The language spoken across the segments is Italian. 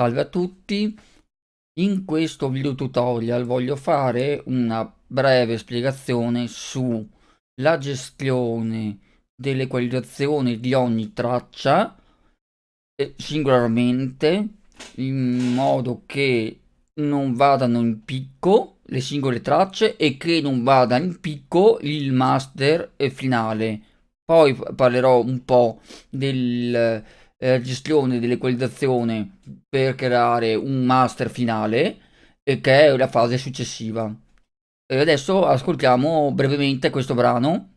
Salve a tutti, in questo video tutorial voglio fare una breve spiegazione sulla gestione dell'equalizzazione di ogni traccia singolarmente in modo che non vadano in picco le singole tracce e che non vada in picco il master finale. Poi parlerò un po' del eh, gestione dell'equalizzazione per creare un master finale e che è la fase successiva. E adesso ascoltiamo brevemente questo brano,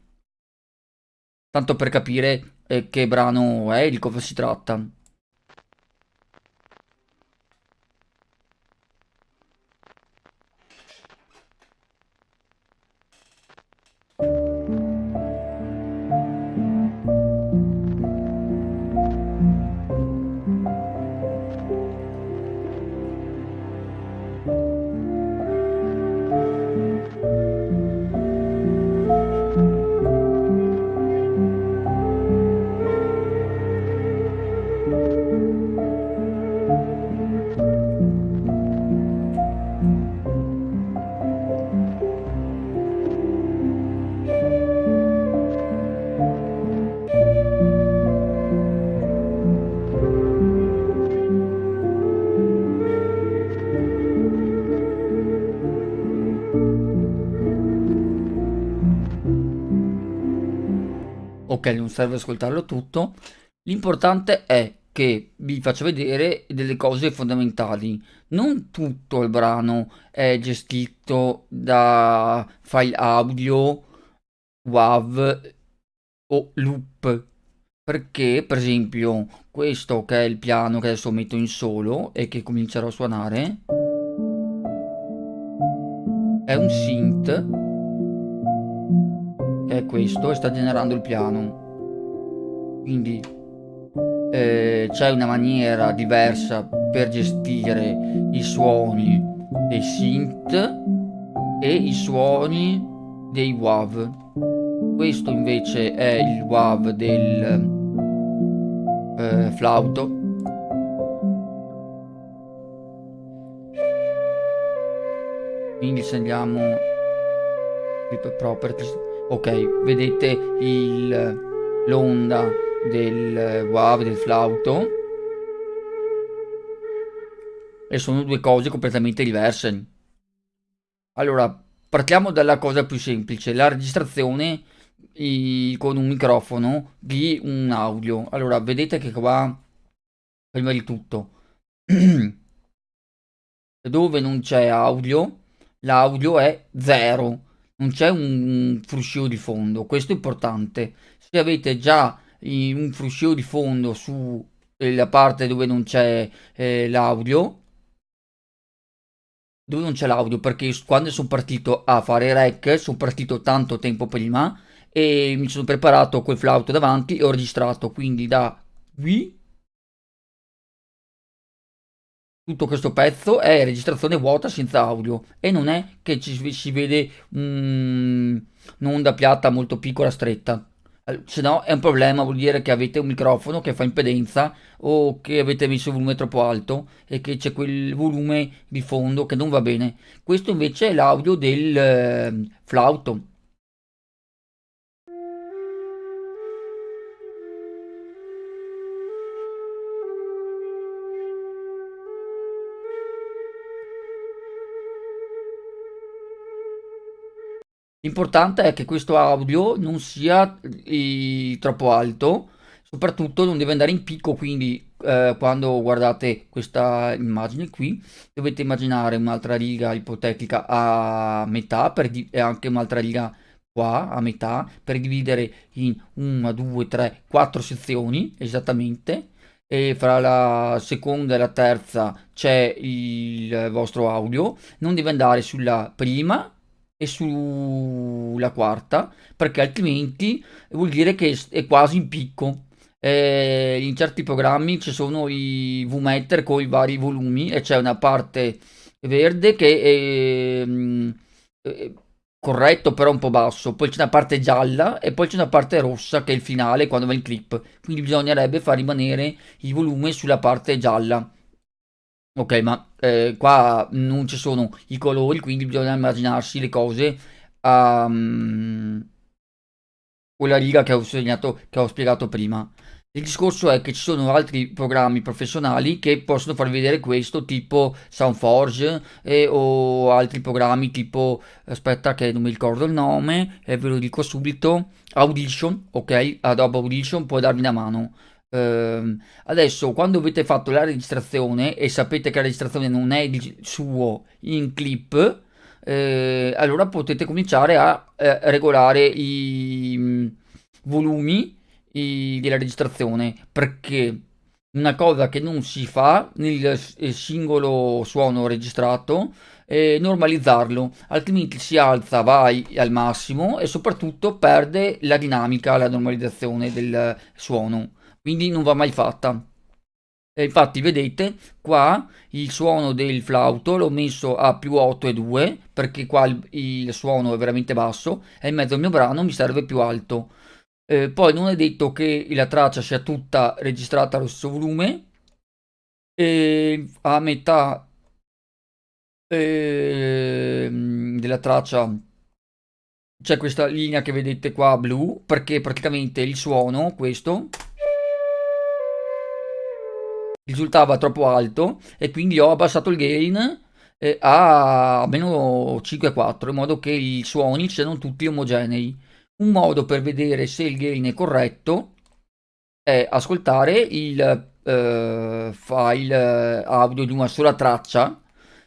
tanto per capire eh, che brano è di cosa si tratta. Ok non serve ascoltarlo tutto. L'importante è che vi faccio vedere delle cose fondamentali. Non tutto il brano è gestito da file audio WAV o loop. Perché per esempio questo che è il piano che adesso metto in solo e che comincerò a suonare è un synth è questo e sta generando il piano. Quindi eh, c'è una maniera diversa per gestire i suoni dei synth e i suoni dei WAV. Questo invece è il WAV del eh, flauto. Quindi se andiamo properties ok vedete l'onda del WAV del flauto? E sono due cose completamente diverse. Allora partiamo dalla cosa più semplice la registrazione i, con un microfono di un audio. Allora vedete che qua prima di tutto dove non c'è audio l'audio è zero non c'è un fruscio di fondo, questo è importante. Se avete già un fruscio di fondo sulla eh, parte dove non c'è eh, l'audio, dove non c'è l'audio, perché quando sono partito a fare rec, sono partito tanto tempo prima e mi sono preparato quel flauto davanti e ho registrato, quindi da qui tutto questo pezzo è registrazione vuota senza audio e non è che ci si vede un'onda piatta molto piccola stretta. Se no è un problema vuol dire che avete un microfono che fa impedenza o che avete messo il volume troppo alto e che c'è quel volume di fondo che non va bene. Questo invece è l'audio del eh, flauto L'importante è che questo audio non sia eh, troppo alto, soprattutto non deve andare in picco, quindi eh, quando guardate questa immagine qui dovete immaginare un'altra riga ipotetica a metà e anche un'altra riga qua a metà per dividere in 1, 2, 3, 4 sezioni esattamente. E fra la seconda e la terza c'è il vostro audio. Non deve andare sulla prima e sulla quarta perché altrimenti vuol dire che è quasi in picco. Eh, in certi programmi ci sono i VMeter con i vari volumi e c'è una parte verde che è, mm, è, corretto però un po' basso. Poi c'è una parte gialla e poi c'è una parte rossa che è il finale quando va in clip. Quindi bisognerebbe far rimanere il volume sulla parte gialla Ok, ma eh, qua non ci sono i colori, quindi bisogna immaginarsi le cose um, quella riga che ho, segnato, che ho spiegato prima. Il discorso è che ci sono altri programmi professionali che possono far vedere questo, tipo Soundforge e, o altri programmi tipo, aspetta che non mi ricordo il nome, e ve lo dico subito, Audition, ok? Adobe Audition può darvi una mano. Uh, adesso quando avete fatto la registrazione e sapete che la registrazione non è il suo in clip eh, allora potete cominciare a eh, regolare i mm, volumi i, della registrazione. Perché una cosa che non si fa nel singolo suono registrato è normalizzarlo altrimenti si alza vai al massimo e soprattutto perde la dinamica la normalizzazione del suono quindi non va mai fatta. E infatti vedete qua il suono del flauto l'ho messo a più 8 e 2 perché qua il, il, suono è veramente basso e in mezzo al mio brano mi serve più alto. Eh, poi non è detto che la traccia sia tutta registrata allo stesso volume e a metà eh, della traccia c'è questa linea che vedete qua blu perché praticamente il suono questo risultava troppo alto e quindi ho abbassato il gain eh, a meno 5,4 in modo che i suoni siano tutti omogenei. Un modo per vedere se il gain è corretto è ascoltare il eh, file audio di una sola traccia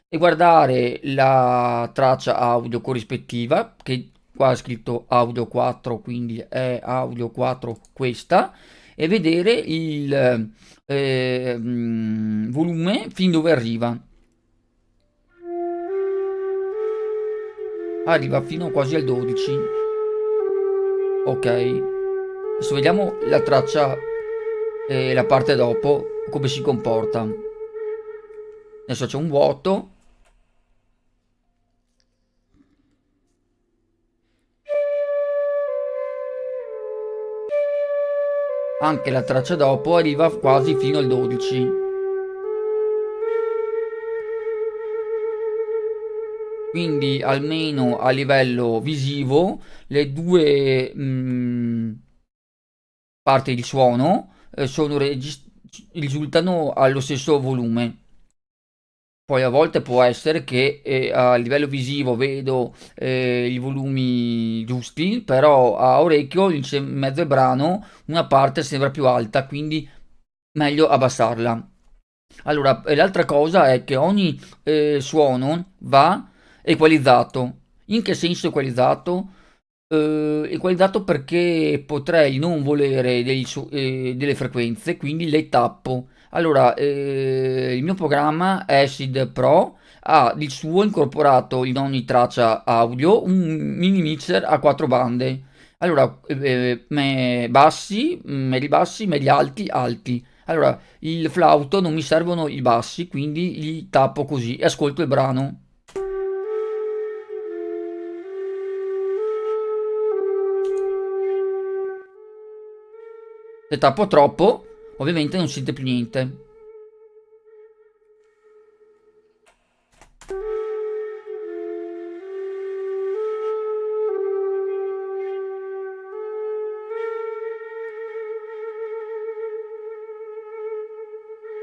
e guardare la traccia audio corrispettiva che qua è scritto audio 4 quindi è audio 4 questa e vedere il eh, volume fin dove arriva. Arriva fino quasi al 12. Ok. Adesso vediamo la traccia e la parte dopo come si comporta. Adesso c'è un vuoto Anche la traccia dopo arriva quasi fino al 12. Quindi almeno a livello visivo le due mh, mm, parti di suono eh, risultano allo stesso volume. Poi a volte può essere che eh, a livello visivo vedo eh, i volumi giusti, però a orecchio in mezzo al brano una parte sembra più alta, quindi meglio abbassarla. Allora, l'altra cosa è che ogni eh, suono va equalizzato. In che senso equalizzato? Eh, equalizzato perché potrei non volere dei, eh, delle frequenze, quindi le tappo allora, eh, il mio programma Acid Pro ha il suo incorporato in ogni traccia audio un mini mixer a quattro bande. Allora, eh, me bassi, medi bassi, medi alti, alti. Allora, il flauto non mi servono i bassi, quindi li tappo così e ascolto il brano. Se tappo troppo, Ovviamente non sente più niente.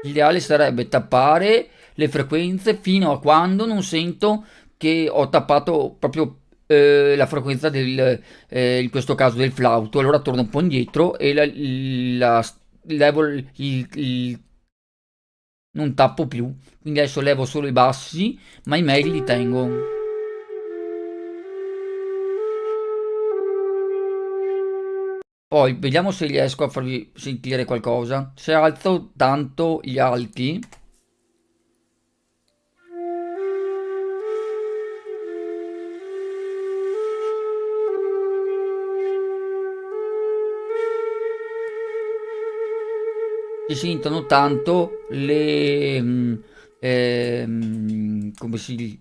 L'ideale sarebbe tappare le frequenze fino a quando non sento che ho tappato proprio eh, la frequenza del, eh, in questo caso del flauto. Allora torno un po' indietro e la, la levo il, il, non tappo più. Quindi adesso levo solo i bassi ma i medi li tengo. Poi vediamo se riesco a farvi sentire qualcosa. Se alzo tanto gli alti si sentono tanto le mm, ehm, come si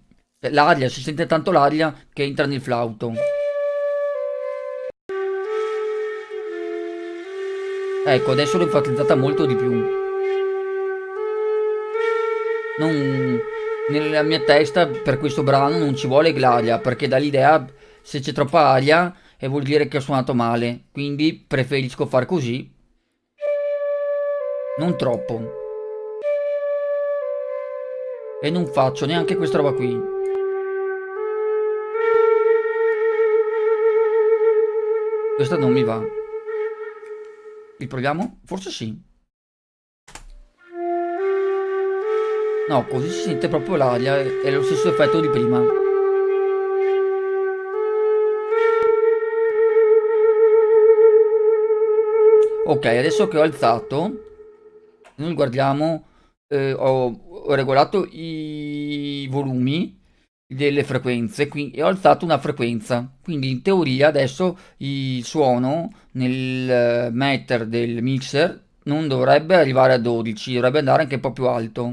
l'aria si sente tanto l'aria che entra nel flauto. Ecco adesso l'ho enfatizzata molto di più. Non, nella mia testa per questo brano non ci vuole l'aria perché dà l'idea se c'è troppa aria e vuol dire che ho suonato male. Quindi preferisco far così non troppo e non faccio neanche questa roba qui questa non mi va riproviamo? forse sì No, così si sente proprio l'aria, è lo stesso effetto di prima. Ok, adesso che ho alzato, noi guardiamo, eh, ho, ho, regolato i volumi delle frequenze quindi, e ho alzato una frequenza. Quindi in teoria adesso il suono nel meter del mixer non dovrebbe arrivare a 12, dovrebbe andare anche un po' più alto.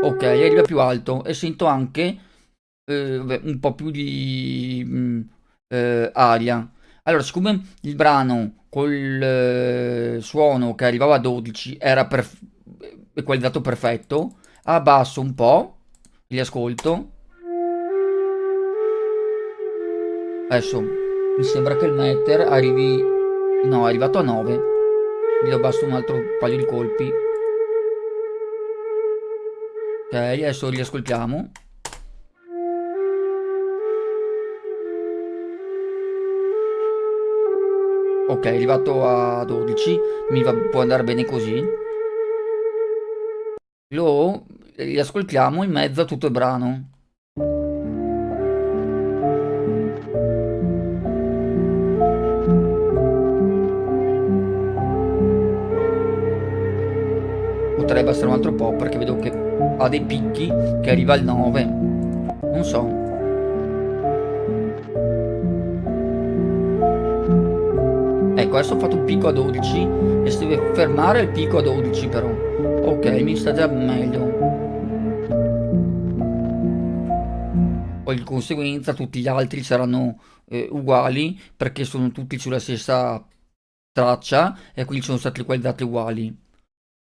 Ok, arriva più alto e sento anche eh, un po' più di mm, eh, aria. Allora, siccome il brano col eh, suono che arrivava a 12 era perf equalizzato perfetto, abbasso un po', li ascolto. Adesso mi sembra che il meter arrivi... No, è arrivato a 9. Gli abbasso un altro paio di colpi. Ok, adesso riascoltiamo. Ok, è arrivato a 12, mi va, può andare bene così. Lo riascoltiamo in mezzo a tutto il brano. Potrebbe essere un altro po' perché vedo che ha dei picchi che arriva al 9 non so ecco adesso ho fatto un picco a 12 e si deve fermare il picco a 12 però. Ok mi sta già meglio. Poi di conseguenza tutti gli altri saranno eh, uguali perché sono tutti sulla stessa traccia e quindi sono stati equalizzati uguali.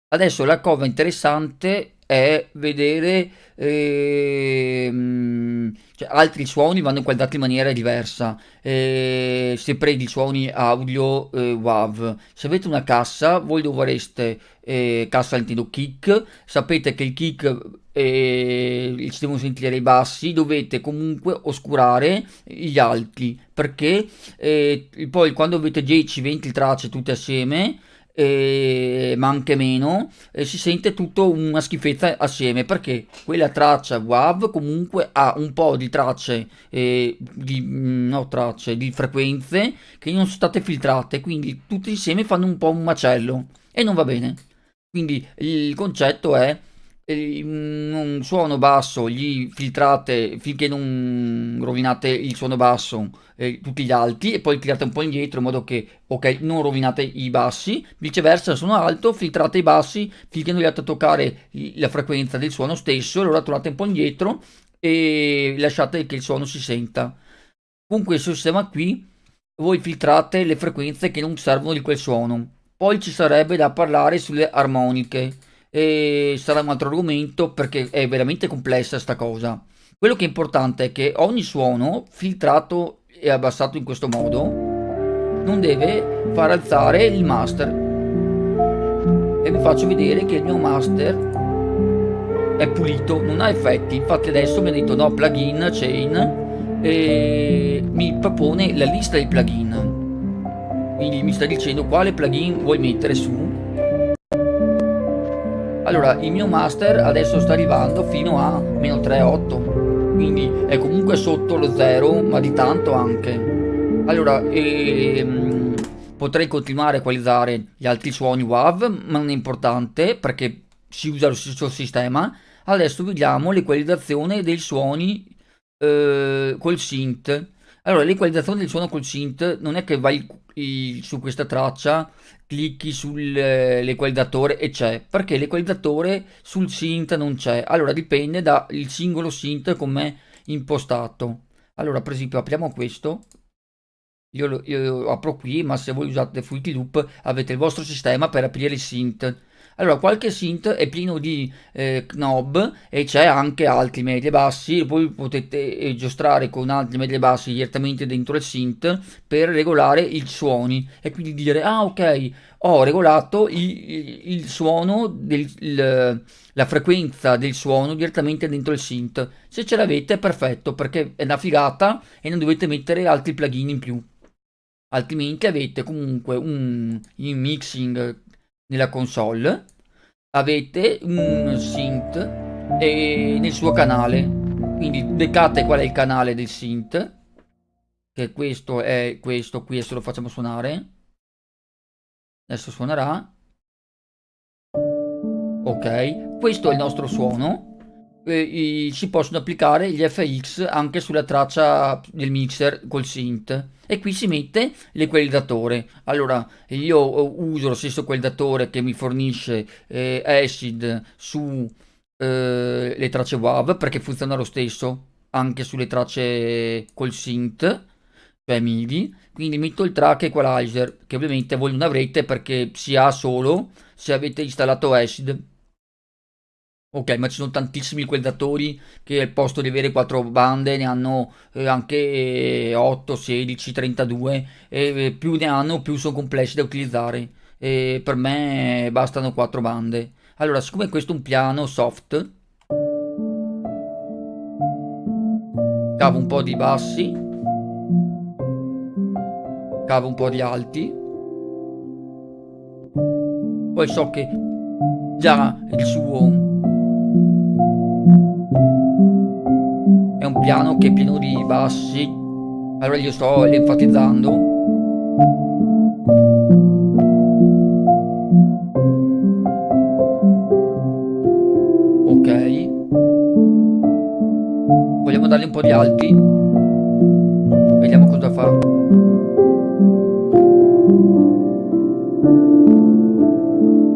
Adesso la cova interessante è vedere ehm, cioè, altri suoni vanno equalizzati in maniera diversa. Eh, se prendi suoni audio eh, WAV. Se avete una cassa voi dovreste eh, cassa Nintendo Kick. Sapete che il kick eh, si devono sentire i bassi dovete comunque oscurare gli alti perché eh, poi quando avete 10-20 tracce tutte assieme ma anche meno, eh, si sente tutto una schifezza assieme perché quella traccia WAV comunque ha un po' di tracce, eh, di, mm, no, tracce, di frequenze che non sono state filtrate, quindi tutti insieme fanno un po' un macello e non va bene. Quindi il concetto è un suono basso gli filtrate finché non rovinate il suono basso eh, tutti gli alti e poi tirate un po' indietro in modo che ok non rovinate i bassi. Viceversa suono alto filtrate i bassi finché non riate a toccare la frequenza del suono stesso allora tornate un po' indietro e lasciate che il suono si senta. Con questo sistema qui voi filtrate le frequenze che non servono di quel suono. Poi ci sarebbe da parlare sulle armoniche e sarà un altro argomento perché è veramente complessa sta cosa. Quello che è importante è che ogni suono filtrato e abbassato in questo modo non deve far alzare il master. E vi faccio vedere che il mio master è pulito, non ha effetti. Infatti adesso mi ha detto no plugin, chain e mi propone la lista dei plugin. Quindi mi sta dicendo quale plugin vuoi mettere su allora il mio master adesso sta arrivando fino a meno 3,8 quindi è comunque sotto lo 0 ma di tanto anche. Allora ehm, potrei continuare a equalizzare gli altri suoni WAV ma non è importante perché si usa lo stesso sistema. Adesso vediamo l'equalizzazione dei suoni eh, col synth allora l'equalizzazione del suono col synth non è che vai su questa traccia clicchi sull'equalizzatore e c'è perché l'equalizzatore sul synth non c'è. Allora dipende dal singolo synth come impostato. Allora per esempio apriamo questo. Io lo, io lo apro qui, ma se voi usate Fruity Loop avete il vostro sistema per aprire il synth. Allora, qualche synth è pieno di eh, knob e c'è anche alti, medi e bassi. Voi potete eh, giostrare con alti, medi e bassi direttamente dentro il synth per regolare i suoni e quindi dire: Ah, ok, ho regolato il, il suono, del, il, la frequenza del suono direttamente dentro il synth. Se ce l'avete, è perfetto perché è una figata e non dovete mettere altri plugin in più altrimenti avete comunque un mixing nella console avete un synth nel suo canale. Quindi beccate qual è il canale del synth che questo è questo qui adesso lo facciamo suonare. Adesso suonerà. Ok questo è il nostro suono eh, si possono applicare gli FX anche sulla traccia del mixer col synth. E qui si mette l'equalizzatore allora io uso lo stesso equalizzatore che mi fornisce eh, Acid su eh, le tracce WAV perché funziona lo stesso anche sulle tracce col synth cioè MIDI. Quindi metto il track equalizer che ovviamente voi non avrete perché si ha solo se avete installato Acid Ok, ma ci sono tantissimi equalizzatori che al posto di avere 4 bande ne hanno eh, anche 8, 16, 32 e eh, più ne hanno più sono complessi da utilizzare. E per me bastano 4 bande. Allora, siccome questo è un piano soft, cavo un po' di bassi, cavo un po' di alti, poi so che già il suo piano che è pieno di bassi. Allora io sto enfatizzando. Ok. Vogliamo dargli un po' di alti? Vediamo cosa fa.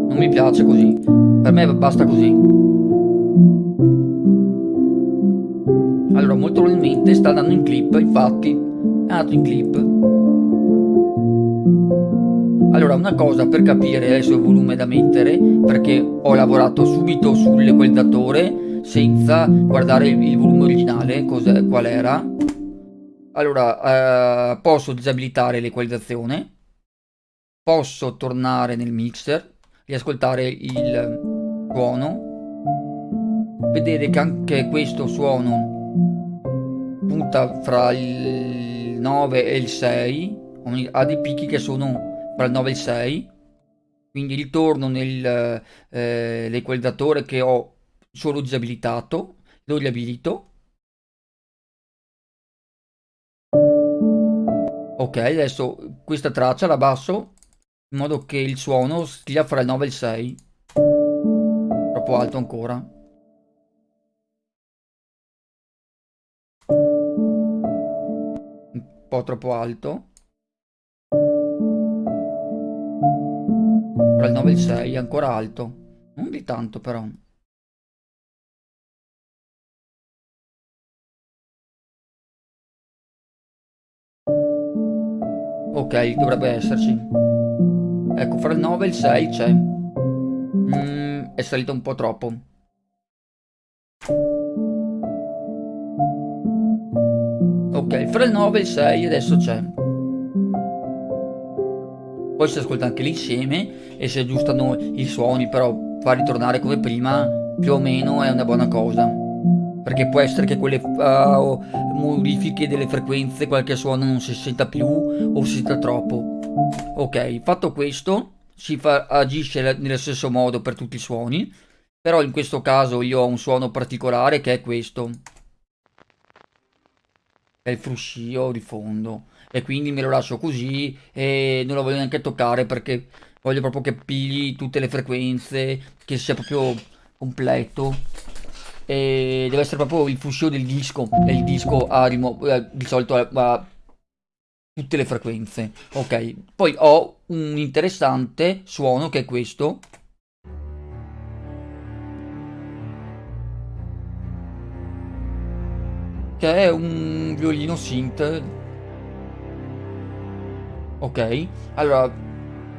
Non mi piace così. Per me basta così probabilmente sta andando in clip infatti. È andato in clip. Allora una cosa per capire adesso il volume da mettere perché ho lavorato subito sull'equalizzatore senza guardare il, il volume originale qual era. Allora eh, posso disabilitare l'equalizzazione posso tornare nel mixer riascoltare il suono. Vedere che anche questo suono punta fra il 9 e il 6 ha dei picchi che sono fra il 9 e il 6 quindi ritorno nell'equalizzatore eh, che ho solo disabilitato lo riabilito. Ok adesso questa traccia la basso in modo che il suono stia fra il 9 e il 6 troppo alto ancora po' troppo alto. Tra il 9 e il 6 è ancora alto. Non di tanto però. Ok, dovrebbe esserci. Ecco, fra il 9 e il 6 c'è. Mm, è salito un po' troppo. Fra il 9 e il 6 adesso c'è. Poi si ascolta anche l'insieme e si aggiustano i suoni, però far ritornare come prima più o meno è una buona cosa. Perché può essere che quelle uh, modifiche delle frequenze, qualche suono non si senta più o si senta troppo. Ok, fatto questo, si fa, agisce nello stesso modo per tutti i suoni, però in questo caso io ho un suono particolare che è questo è il fruscio di fondo. E quindi me lo lascio così e non lo voglio neanche toccare perché voglio proprio che pigli tutte le frequenze che sia proprio completo. E deve essere proprio il fruscio del disco e il disco ha eh, di solito ha tutte le frequenze. Ok poi ho un interessante suono che è questo che è un violino synth. Ok, allora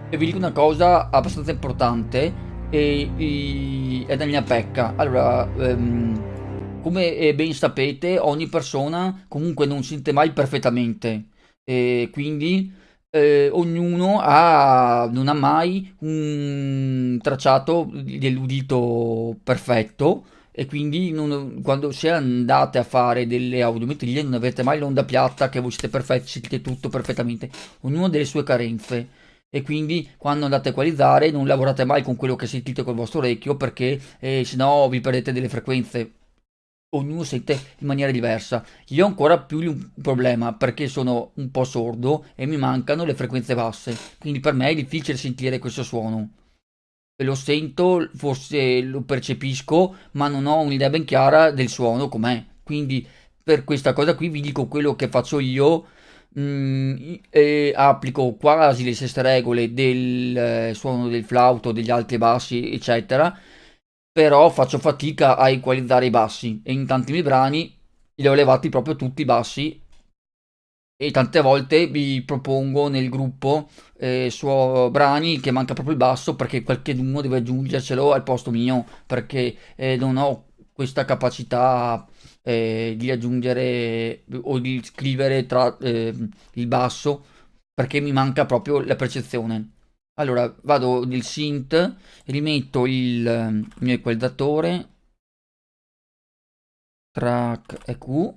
vi dico una cosa abbastanza importante e, e- è mia pecca. Allora, ehm, come eh, ben sapete, ogni persona comunque non sente mai perfettamente. E quindi eh, ognuno ha, non ha mai un tracciato dell'udito perfetto e quindi non- quando se andate a fare delle audiometrie non avete mai l'onda piatta che voi siete perfetti, sentite tutto perfettamente ognuno ha delle sue carenze e quindi quando andate a equalizzare non lavorate mai con quello che sentite col vostro orecchio perché eh, sennò vi perdete delle frequenze. Ognuno sente in maniera diversa. Io ho ancora più un problema perché sono un po' sordo e mi mancano le frequenze basse, quindi per me è difficile sentire questo suono. Lo sento, forse lo percepisco, ma non ho un'idea ben chiara del suono com'è. Quindi per questa cosa qui vi dico quello che faccio io mm, e applico quasi le stesse regole del eh, suono del flauto, degli alti bassi, eccetera, però faccio fatica a equalizzare i bassi e in tanti miei brani li ho levati proprio tutti i bassi e tante volte vi propongo nel gruppo eh, suo brani che manca proprio il basso perché qualcuno deve aggiungercelo al posto mio perché eh, non ho questa capacità eh, di aggiungere o di scrivere tra eh, il basso perché mi manca proprio la percezione. Allora vado nel synth, rimetto il eh, mio equalizzatore, track EQ.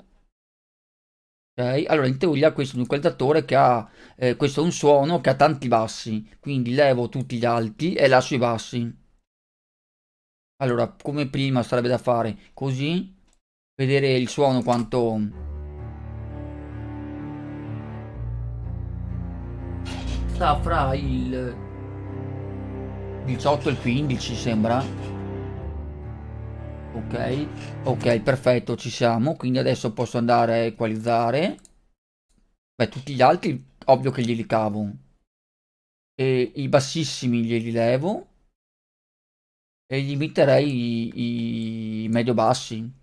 Ok, allora in teoria questo è un equalizzatore che ha, eh, questo è un suono che ha tanti bassi, quindi levo tutti gli alti e lascio i bassi. Allora, come prima sarebbe da fare così, vedere il suono quanto sta fra il 18 e il 15 sembra. Ok, ok, perfetto, ci siamo. Quindi adesso posso andare a equalizzare. Beh, tutti gli altri, ovvio che glieli cavo. E i bassissimi glieli levo. E gli metterei i, i medio bassi.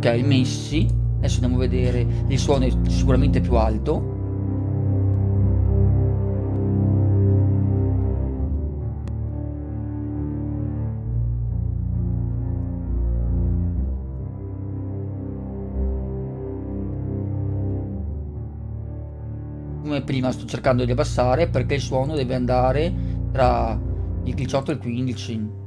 Ok, messi. Adesso andiamo a vedere. Il suono è sicuramente più alto. Come prima sto cercando di abbassare perché il suono deve andare tra il 18 e il 15.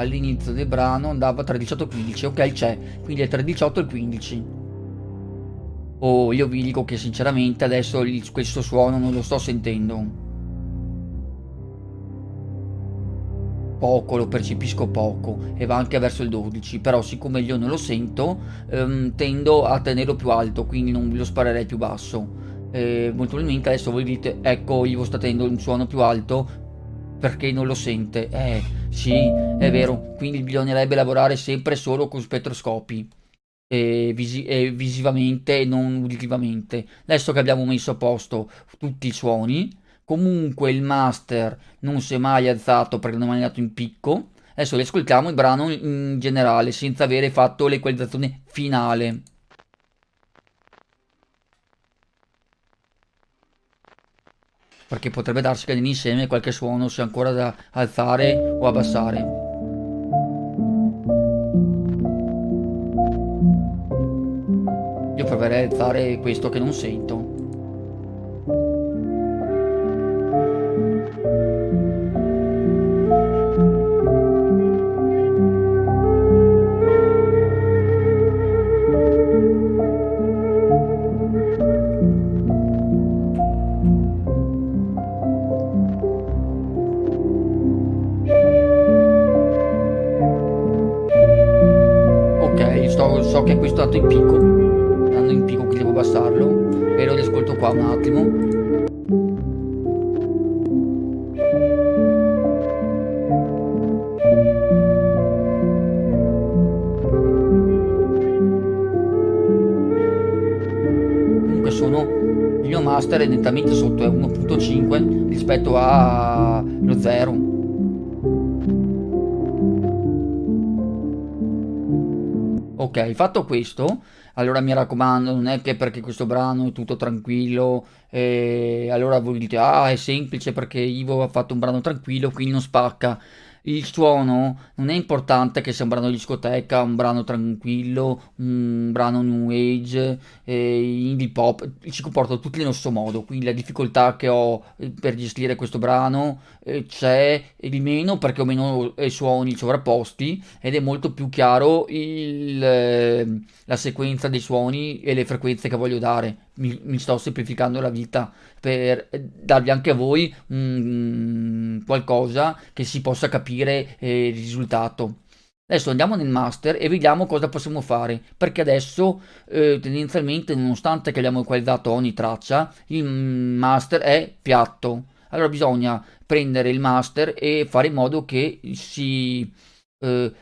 All'inizio del brano andava tra il 18 e il 15 ok c'è. Quindi è tra il 18 e il 15 oh io vi dico che sinceramente adesso questo suono non lo sto sentendo. Poco lo percepisco poco e va anche verso il 12 però siccome io non lo sento ehm, tendo a tenerlo più alto quindi non lo sparerei più basso. Eh, molto probabilmente adesso voi dite ecco io sto tenendo un suono più alto perché non lo sente. Eh, sì, è vero. Quindi bisognerebbe lavorare sempre solo con spettroscopi. E, visi e visivamente e non uditivamente. Adesso che abbiamo messo a posto tutti i suoni, comunque il master non si è mai alzato perché non è andato in picco. Adesso riascoltiamo il brano in generale senza avere fatto l'equalizzazione finale. Perché potrebbe darsi che nell'insieme qualche suono sia ancora da alzare o abbassare. Io proverei a alzare questo che non sento. che è questo lato in picco andando in picco che devo abbassarlo. E lo ascolto qua un attimo. Comunque sono il mio master è nettamente sotto, è 1.5 rispetto allo 0. Ok, fatto questo, allora mi raccomando, non è che perché questo brano è tutto tranquillo, e allora voi dite, ah è semplice perché Ivo ha fatto un brano tranquillo, quindi non spacca il suono non è importante che sia un brano di discoteca, un brano tranquillo, un brano new age, eh, indie pop, si comporta tutti nello stesso modo, quindi la difficoltà che ho eh, per gestire questo brano eh, c'è di meno perché ho meno eh, suoni sovrapposti ed è molto più chiaro il, eh, la sequenza dei suoni e le frequenze che voglio dare. Mi, mi sto semplificando la vita per darvi anche a voi um, qualcosa che si possa capire eh, il risultato. Adesso andiamo nel master e vediamo cosa possiamo fare, perché adesso eh, tendenzialmente nonostante che abbiamo equalizzato ogni traccia, il master è piatto. Allora bisogna prendere il master e fare in modo che si eh,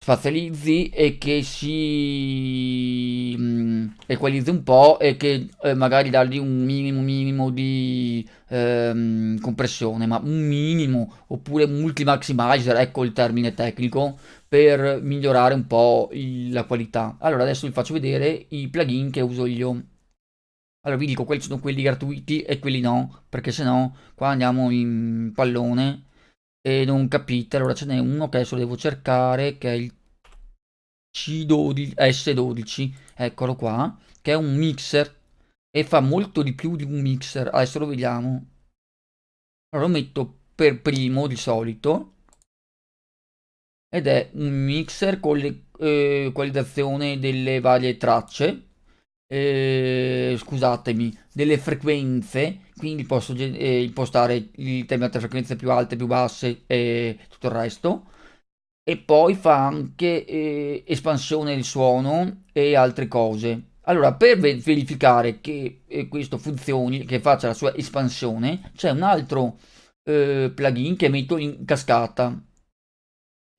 spazializzi e che si mm, equalizzi un po' e che eh, magari dargli un minimo minimo di ehm, compressione, ma un minimo oppure multi-maximizer, ecco il termine tecnico, per migliorare un po' il, la qualità. Allora adesso vi faccio vedere i plugin che uso io. Allora vi dico quali sono quelli gratuiti e quelli no, perché se no qua andiamo in pallone e non capite. Allora ce n'è uno che adesso devo cercare che è il C12, S12, eccolo qua, che è un mixer e fa molto di più di un mixer. Adesso lo vediamo. Allora lo metto per primo di solito ed è un mixer con l'equalizzazione eh, delle varie tracce eh, scusatemi delle frequenze quindi posso eh, impostare determinate frequenze più alte più basse e tutto il resto e poi fa anche eh, espansione del suono e altre cose. Allora, per verificare che eh, questo funzioni, che faccia la sua espansione, c'è un altro eh, plugin che metto in cascata.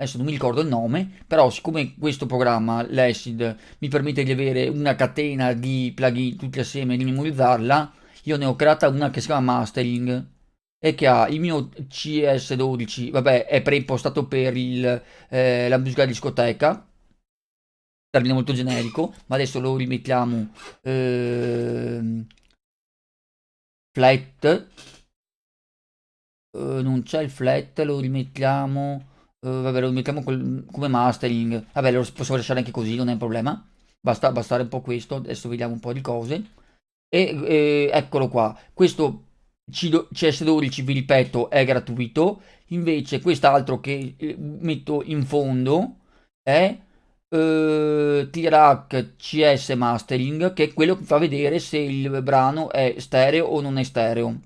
Adesso non mi ricordo il nome, però siccome questo programma, l'Acid, mi permette di avere una catena di plugin tutti assieme e di memorizzarla, io ne ho creata una che si chiama Mastering e che ha il mio CS12, vabbè, è preimpostato per il, eh, la musica discoteca, termine molto generico, ma adesso lo rimettiamo eh, flat, eh, non c'è il flat, lo rimettiamo, eh, vabbè, lo rimettiamo col, come mastering, vabbè, lo posso lasciare anche così, non è un problema, basta bastare un po' questo, adesso vediamo un po' di cose, e eh, eccolo qua, questo CS12 vi ripeto è gratuito. Invece quest'altro che eh, metto in fondo è eh, T-Rack CS Mastering che è quello che fa vedere se il brano è stereo o non è stereo.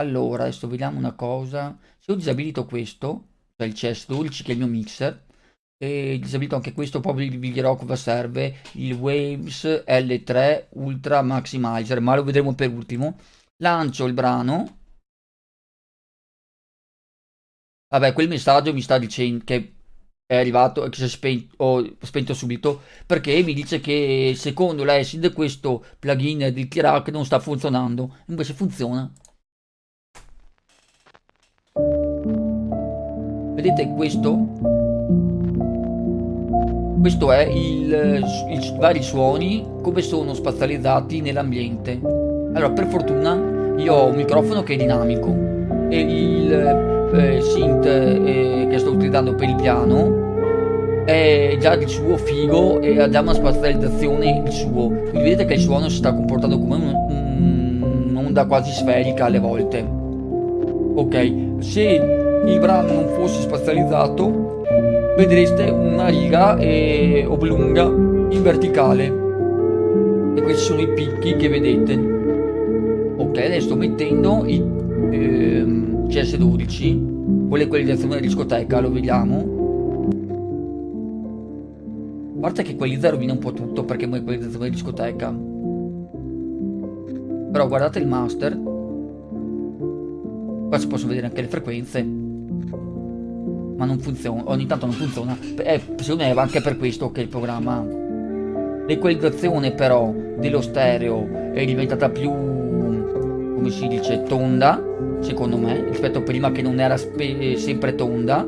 Allora adesso vediamo una cosa. Se ho disabilito questo il CS12 che è il mio mixer. E disabilito anche questo poi vi dirò cosa serve il Waves L3 Ultra Maximizer ma lo vedremo per ultimo. Lancio il brano. Vabbè quel messaggio mi sta dicendo che è arrivato e che si è spento, ho spento subito perché mi dice che secondo l'ACID questo plugin di Tirac non sta funzionando. Invece funziona vedete questo? Questo è il, i vari suoni come sono spazializzati nell'ambiente. Allora per fortuna io ho un microfono che è dinamico e il eh, synth eh, che sto utilizzando per il piano è già di suo figo e ha già una spazializzazione il suo. Quindi vedete che il suono si sta comportando come un'onda un quasi sferica alle volte. Ok se il brano non fosse spazializzato vedreste una riga eh, oblunga in verticale. E questi sono i picchi che vedete. Ok adesso sto mettendo il ehm, CS12 con l'equalizzazione della discoteca lo vediamo. A parte che equalizza rovina un po' tutto perché è un'equalizzazione di discoteca. Però guardate il master. Qua si possono vedere anche le frequenze ma non funziona ogni tanto non funziona eh, secondo me è anche per questo che il programma L'equalizzazione però dello stereo è diventata più, come si dice, tonda, secondo me, rispetto a prima che non era sempre tonda.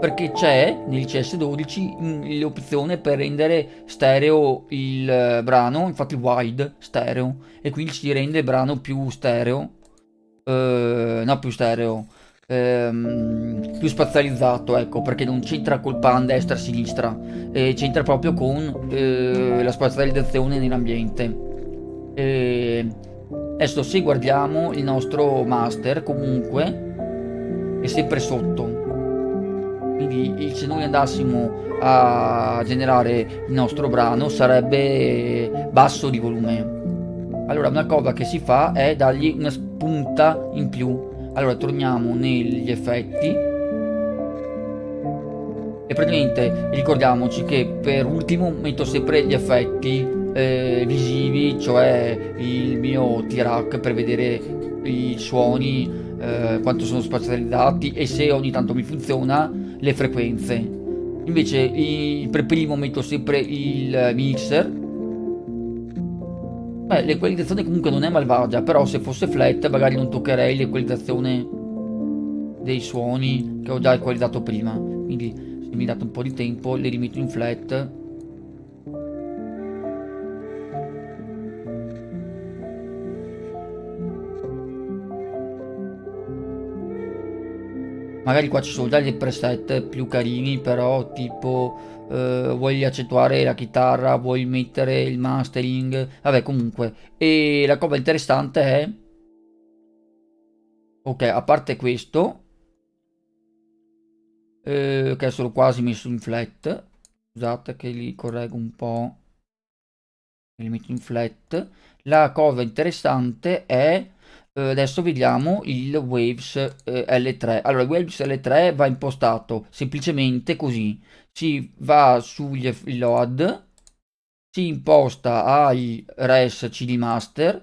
Perché c'è nel CS12 l'opzione per rendere stereo il brano, infatti wide stereo, e quindi si rende il brano più stereo, eh, no più stereo, ehm, più spazializzato, ecco, perché non c'entra col pan destra-sinistra, e c'entra proprio con eh, la spazializzazione nell'ambiente. adesso se guardiamo il nostro master, comunque, è sempre sotto. Quindi se noi andassimo a generare il nostro brano sarebbe basso di volume. Allora una cosa che si fa è dargli una spunta in più allora torniamo negli effetti. E praticamente ricordiamoci che per ultimo metto sempre gli effetti eh, visivi cioè il mio T-Rack per vedere i suoni eh, quanto sono spazializzati e se ogni tanto mi funziona le frequenze. Invece i, per primo metto sempre il mixer Beh, l'equalizzazione comunque non è malvagia, però se fosse flat magari non toccherei l'equalizzazione dei suoni che ho già equalizzato prima. Quindi se mi date un po' di tempo le rimetto in flat. Magari qua ci sono già dei preset più carini, però tipo Uh, vuoi accentuare la chitarra, vuoi mettere il mastering, vabbè comunque. E la cosa interessante è... Ok, a parte questo, uh, che sono quasi messo in flat, scusate che li correggo un po', li metto in flat. La cosa interessante è adesso vediamo il Waves uh, L3. Allora, il Waves L3 va impostato semplicemente così si va sugli load, si imposta ai res cd master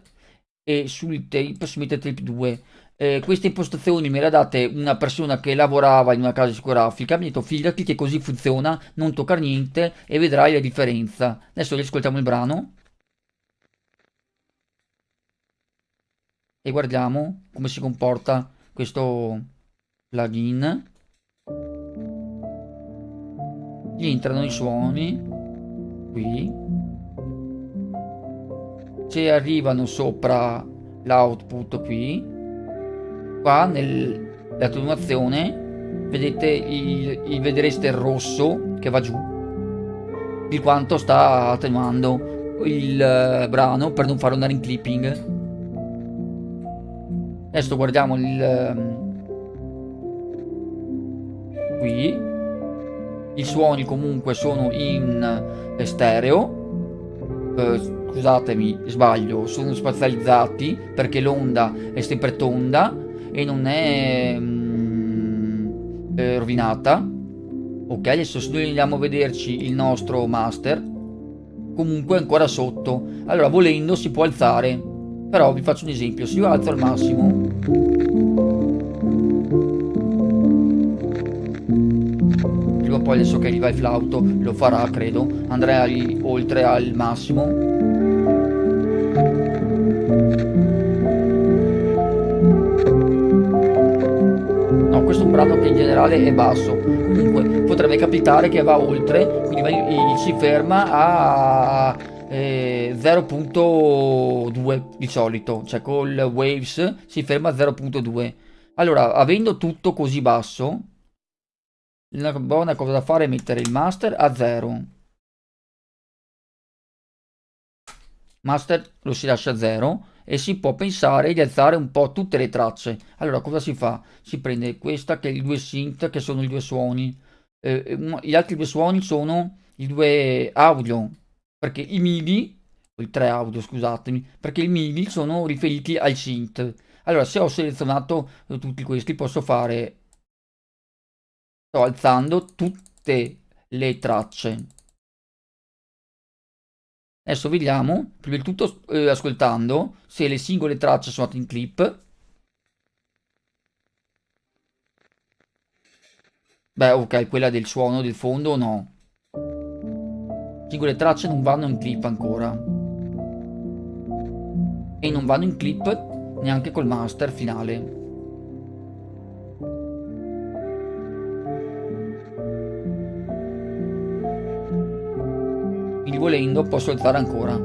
e sul tape si mette tape 2. Eh, queste impostazioni me le ha date una persona che lavorava in una casa discografica, mi ha detto fidati che così funziona, non toccare niente e vedrai la differenza. Adesso riascoltiamo il brano. E guardiamo come si comporta questo plugin. Gli entrano i suoni qui. Se arrivano sopra l'output qui. Qua nell'attenuazione vedete il, il, vedreste rosso che va giù di quanto sta attenuando il uh, brano per non farlo andare in clipping adesso guardiamo il um, qui. I suoni comunque sono in stereo. Eh, scusatemi sbaglio sono spazializzati perché l'onda è sempre tonda e non è mm, eh, rovinata. Ok adesso andiamo a vederci il nostro master. Comunque ancora sotto. Allora volendo si può alzare però vi faccio un esempio se io alzo al massimo. Poi adesso che arriva il flauto lo farà credo. Andrei oltre al massimo. No questo è un brano che in generale è basso. Comunque potrebbe capitare che va oltre quindi si ferma a eh, 0.2 di solito cioè col waves si ferma a 0.2 allora avendo tutto così basso la buona cosa da fare è mettere il master a 0. Master lo si lascia a 0 e si può pensare di alzare un po' tutte le tracce. Allora cosa si fa? Si prende questa che è i due synth che sono i due suoni. Eh, gli altri due suoni sono i due audio perché i MIDI, tre audio scusatemi, perché i MIDI sono riferiti al synth. Allora se ho selezionato tutti questi posso fare sto alzando tutte le tracce adesso vediamo prima di tutto eh, ascoltando se le singole tracce sono in clip beh ok quella del suono del fondo no singole tracce non vanno in clip ancora. E non vanno in clip neanche col master finale. Quindi volendo posso alzare ancora.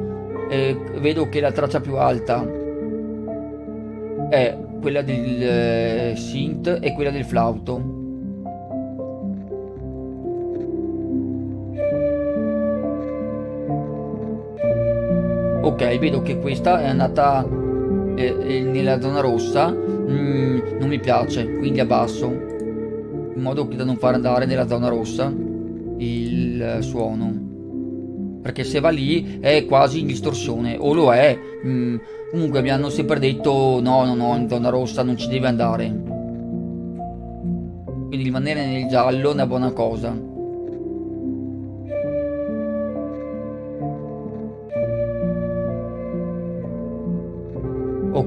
E vedo che la traccia più alta è quella del eh, synth e quella del flauto. Ok vedo che questa è andata eh, eh, nella zona rossa. Mm, non mi piace quindi abbasso in modo da non far andare nella zona rossa il suono. Perché se va lì è quasi in distorsione o lo è. Mm, comunque mi hanno sempre detto no no no in zona rossa non ci deve andare. Quindi rimanere nel giallo è una buona cosa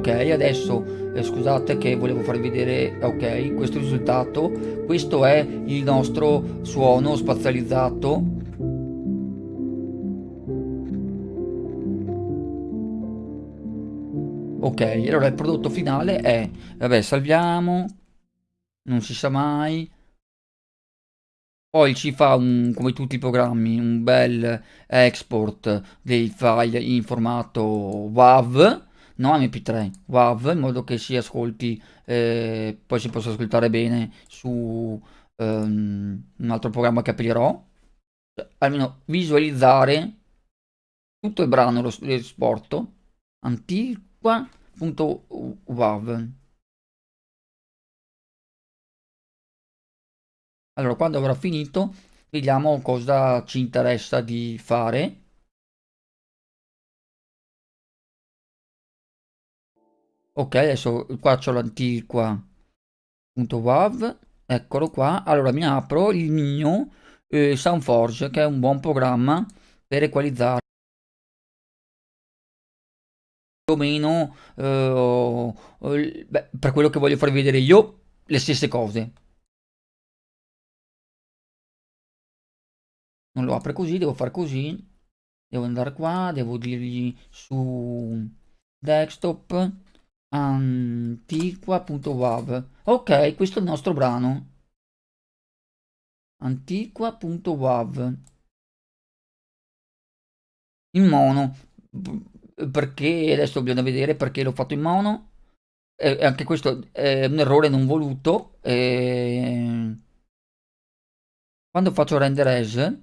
ok adesso eh, scusate che volevo farvi vedere ok questo risultato. Questo è il nostro suono spazializzato. Ok allora il prodotto finale è vabbè salviamo. Non si sa mai. Poi ci fa un, come tutti i programmi un bel export dei file in formato WAV no mp3 WAV in modo che si ascolti eh, poi si possa ascoltare bene su um, un altro programma che aprirò. Cioè, almeno visualizzare tutto il brano lo, lo esporto. Antiqua.wav allora quando avrò finito vediamo cosa ci interessa di fare ok adesso qua c'ho l'antiqua.wav eccolo qua. Allora mi apro il mio eh, Soundforge che è un buon programma per equalizzare più o meno eh, beh, per quello che voglio farvi vedere io le stesse cose. Non lo apre così devo fare così. Devo andare qua devo dirgli su desktop antiqua.wav ok questo è il nostro brano. Antiqua.wav in mono. Perché adesso bisogna vedere perché l'ho fatto in mono. E anche questo è un errore non voluto. E... quando faccio render as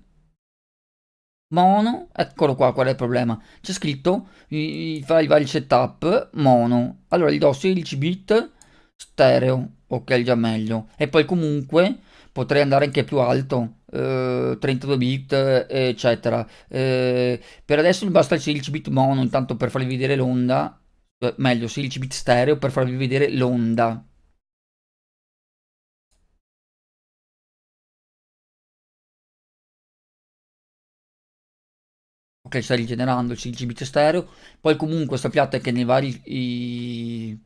mono, eccolo qua qual è il problema, c'è scritto i, fai il vari setup mono, allora gli do 16 bit stereo, ok già meglio, e poi comunque potrei andare anche più alto, eh, 32 bit eccetera, eh, per adesso mi basta il 16 bit mono intanto per farvi vedere l'onda, eh, meglio 16 bit stereo per farvi vedere l'onda. Ok sta rigenerando il 16 bit stereo. Poi comunque sappiate che nei vari i...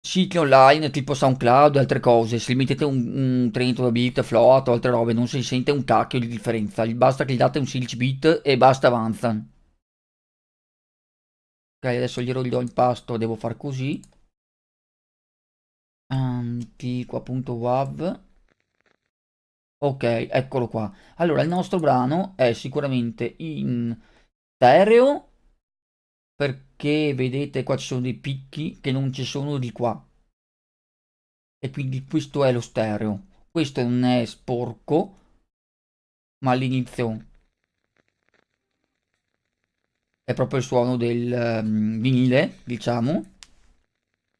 siti online tipo SoundCloud e altre cose se mettete un, un 32 bit float o altre robe non si sente un cacchio di differenza. Basta che gli date un 16 bit e basta avanza. Ok adesso gli do il pasto devo far così. Antiqua.wav Ok, eccolo qua. Allora, il nostro brano è sicuramente in stereo, perché vedete qua ci sono dei picchi che non ci sono di qua. E quindi questo è lo stereo. Questo non è sporco, ma all'inizio è proprio il suono del um, vinile, diciamo.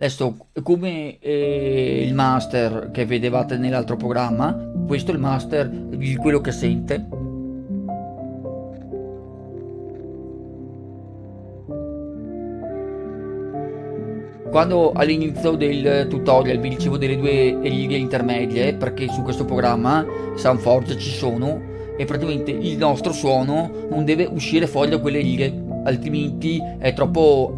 Adesso, come eh, il master che vedevate nell'altro programma, questo è il master di quello che sente. Quando all'inizio del tutorial vi dicevo delle due righe intermedie, perché su questo programma Soundforge ci sono, e praticamente il nostro suono non deve uscire fuori da quelle righe, altrimenti è troppo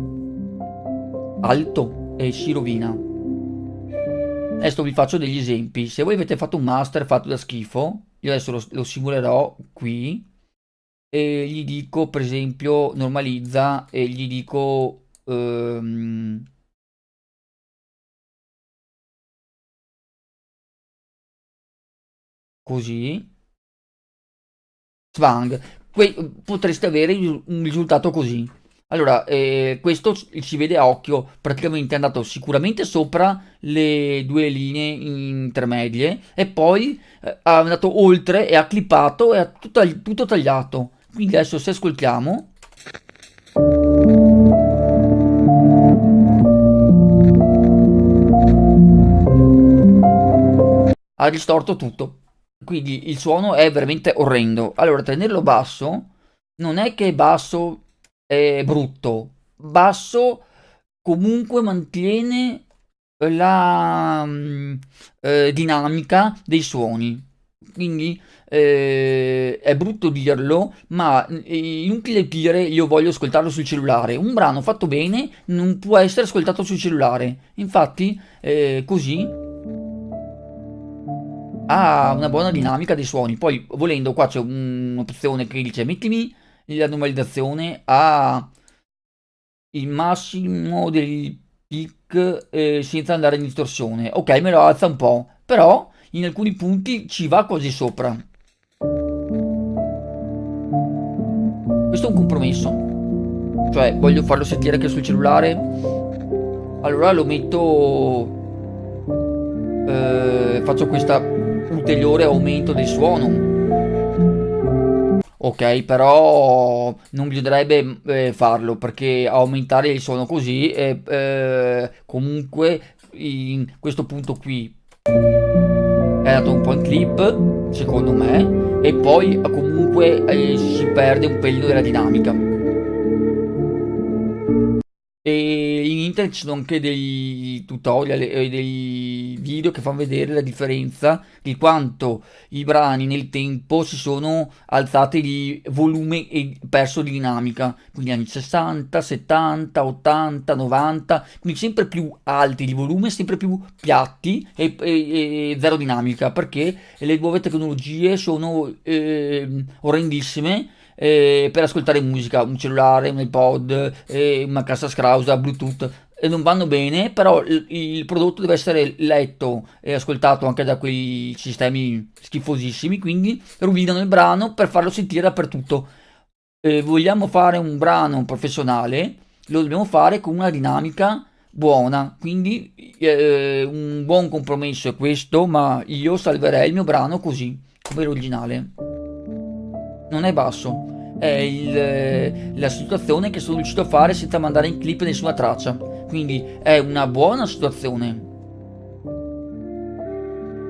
alto e si rovina. Adesso vi faccio degli esempi. Se voi avete fatto un master fatto da schifo, io adesso lo, lo simulerò qui e gli dico per esempio normalizza e gli dico ehm, così Swang potreste avere un risultato così allora, eh, questo si vede a occhio, praticamente è andato sicuramente sopra le due linee intermedie e poi eh, è andato oltre e ha clippato e ha tutto, tutto tagliato. Quindi adesso se ascoltiamo... Ha distorto tutto. Quindi il suono è veramente orrendo. Allora, tenerlo basso non è che è basso è brutto. Basso comunque mantiene la mm, eh, dinamica dei suoni. Quindi eh, è brutto dirlo, ma è inutile dire io voglio ascoltarlo sul cellulare. Un brano fatto bene non può essere ascoltato sul cellulare. Infatti, eh, così ha una buona dinamica dei suoni. Poi, volendo, qua c'è un'opzione che dice mettimi la normalizzazione ha il massimo del peak eh, senza andare in distorsione. Ok, me lo alza un po', però in alcuni punti ci va quasi sopra. Questo è un compromesso. Cioè, voglio farlo sentire anche sul cellulare. Allora lo metto... Eh, faccio questa ulteriore aumento del suono Ok, però non bisognerebbe eh, farlo perché aumentare il suono così è eh, comunque in questo punto qui. È dato un po' in clip secondo me e poi comunque eh, si perde un pelino della dinamica e in internet ci sono anche dei tutorial e dei video che fanno vedere la differenza di quanto i brani nel tempo si sono alzati di volume e perso di dinamica. Quindi anni 60, 70, 80, 90, quindi sempre più alti di volume, sempre più piatti e, e, e zero dinamica perché le nuove tecnologie sono eh, orrendissime eh, per ascoltare musica, un cellulare, un iPod, eh, una cassa scrausa, Bluetooth, non vanno bene, però il, il, prodotto deve essere letto e ascoltato anche da quei sistemi schifosissimi, quindi rovinano il brano per farlo sentire dappertutto. Eh, vogliamo fare un brano professionale, lo dobbiamo fare con una dinamica buona, quindi eh, un buon compromesso è questo, ma io salverei il mio brano così, come l'originale non è basso, è il, la situazione che sono riuscito a fare senza mandare in clip nessuna traccia. Quindi è una buona situazione.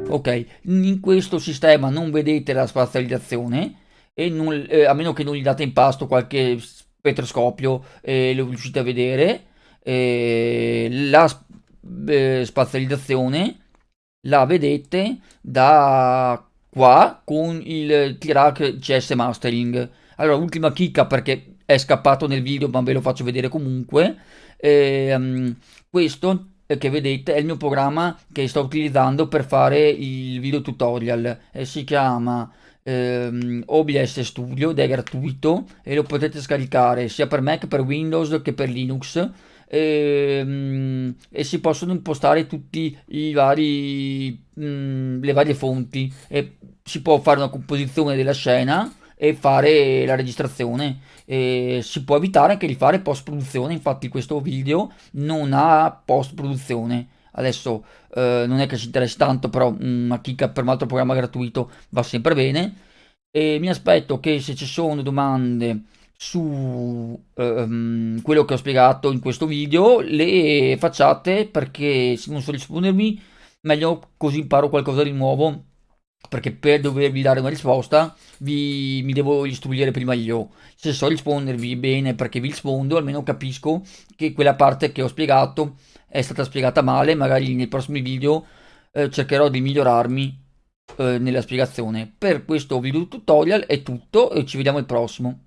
Ok, in questo sistema non vedete la spazializzazione, e non, eh, a meno che non gli date in pasto qualche spettroscopio e lo riuscite a vedere. Eh, la eh, spazializzazione la vedete da qua con il T-Rack CS Mastering. Allora, ultima chicca perché è scappato nel video, ma ve lo faccio vedere comunque. Ehm, questo che vedete è il mio programma che sto utilizzando per fare il video tutorial. E si chiama ehm, OBS Studio ed è gratuito e lo potete scaricare sia per Mac, per Windows che per Linux e, ehm, e si possono impostare tutti i vari le varie fonti. E si può fare una composizione della scena e fare la registrazione. E si può evitare anche di fare post produzione infatti questo video non ha post produzione adesso eh, non è che ci interessi tanto però una chicca per un altro programma gratuito va sempre bene. E mi aspetto che se ci sono domande su um, quello che ho spiegato in questo video le facciate perché se non so rispondermi meglio così imparo qualcosa di nuovo perché per dovervi dare una risposta vi, mi devo istruire prima io. Se so rispondervi bene perché vi rispondo almeno capisco che quella parte che ho spiegato è stata spiegata male magari nei prossimi video eh, cercherò di migliorarmi eh, nella spiegazione. Per questo video tutorial è tutto e ci vediamo al prossimo